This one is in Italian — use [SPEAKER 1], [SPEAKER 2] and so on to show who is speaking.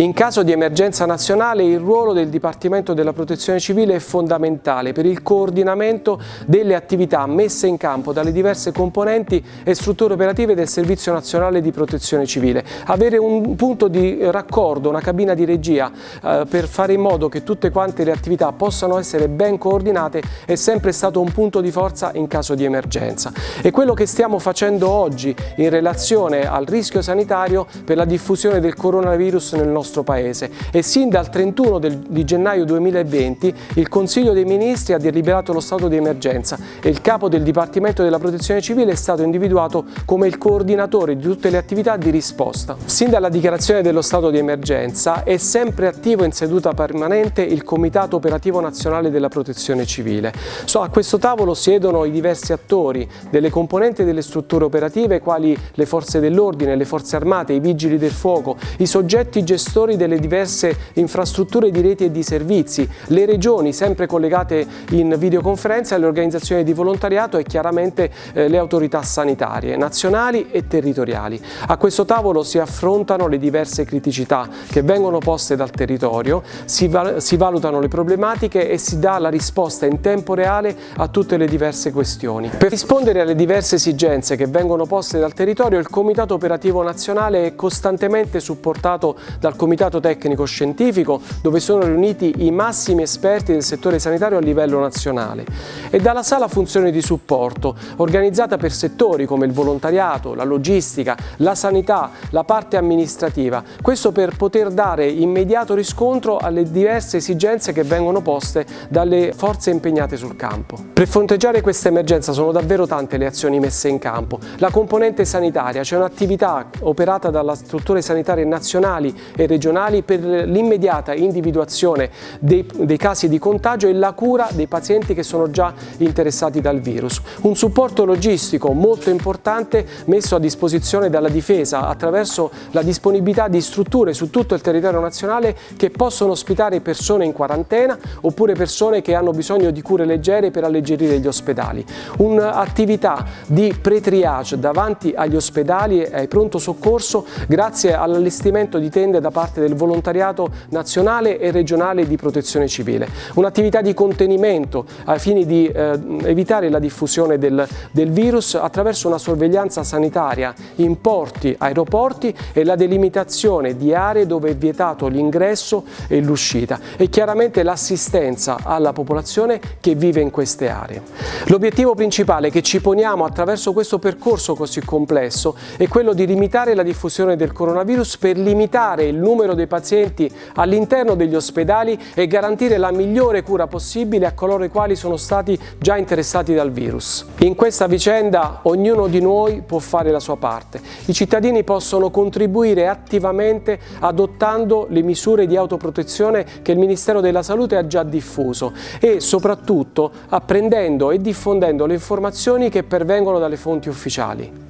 [SPEAKER 1] In caso di emergenza nazionale il ruolo del Dipartimento della Protezione Civile è fondamentale per il coordinamento delle attività messe in campo dalle diverse componenti e strutture operative del Servizio Nazionale di Protezione Civile. Avere un punto di raccordo, una cabina di regia eh, per fare in modo che tutte quante le attività possano essere ben coordinate è sempre stato un punto di forza in caso di emergenza. E quello che stiamo facendo oggi in relazione al rischio sanitario per la diffusione del coronavirus nel nostro nostro Paese e sin dal 31 del, di gennaio 2020 il Consiglio dei Ministri ha deliberato lo stato di emergenza e il capo del Dipartimento della Protezione Civile è stato individuato come il coordinatore di tutte le attività di risposta. Sin dalla dichiarazione dello stato di emergenza è sempre attivo in seduta permanente il Comitato Operativo Nazionale della Protezione Civile. So, a questo tavolo siedono i diversi attori delle componenti delle strutture operative quali le forze dell'ordine, le forze armate, i vigili del fuoco, i soggetti gestori gestori delle diverse infrastrutture di reti e di servizi, le regioni sempre collegate in videoconferenza, le organizzazioni di volontariato e chiaramente eh, le autorità sanitarie nazionali e territoriali. A questo tavolo si affrontano le diverse criticità che vengono poste dal territorio, si, val si valutano le problematiche e si dà la risposta in tempo reale a tutte le diverse questioni. Per rispondere alle diverse esigenze che vengono poste dal territorio, il Comitato Operativo Nazionale è costantemente supportato dal Comitato comitato tecnico scientifico dove sono riuniti i massimi esperti del settore sanitario a livello nazionale e dalla sala funzione di supporto organizzata per settori come il volontariato, la logistica, la sanità, la parte amministrativa, questo per poter dare immediato riscontro alle diverse esigenze che vengono poste dalle forze impegnate sul campo. Per fronteggiare questa emergenza sono davvero tante le azioni messe in campo. La componente sanitaria, c'è un'attività operata dalle strutture sanitarie nazionali e regionali per l'immediata individuazione dei, dei, casi di contagio e la cura dei pazienti che sono già interessati dal virus. Un supporto logistico molto importante messo a disposizione dalla difesa attraverso la disponibilità di strutture su tutto il territorio nazionale che possono ospitare persone in quarantena oppure persone che hanno bisogno di cure leggere per alleggerire gli ospedali. Un'attività di pre-triage davanti agli ospedali e ai pronto soccorso grazie all'allestimento di tende da parte parte del volontariato nazionale e regionale di protezione civile. Un'attività di contenimento ai fini di eh, evitare la diffusione del, del virus attraverso una sorveglianza sanitaria in porti, aeroporti e la delimitazione di aree dove è vietato l'ingresso e l'uscita e chiaramente l'assistenza alla popolazione che vive in queste aree. L'obiettivo principale che ci poniamo attraverso questo percorso così complesso è quello di limitare la diffusione del coronavirus per limitare il numero numero dei pazienti all'interno degli ospedali e garantire la migliore cura possibile a coloro i quali sono stati già interessati dal virus. In questa vicenda ognuno di noi può fare la sua parte. I cittadini possono contribuire attivamente adottando le misure di autoprotezione che il Ministero della Salute ha già diffuso e soprattutto apprendendo e diffondendo le informazioni che pervengono dalle fonti ufficiali.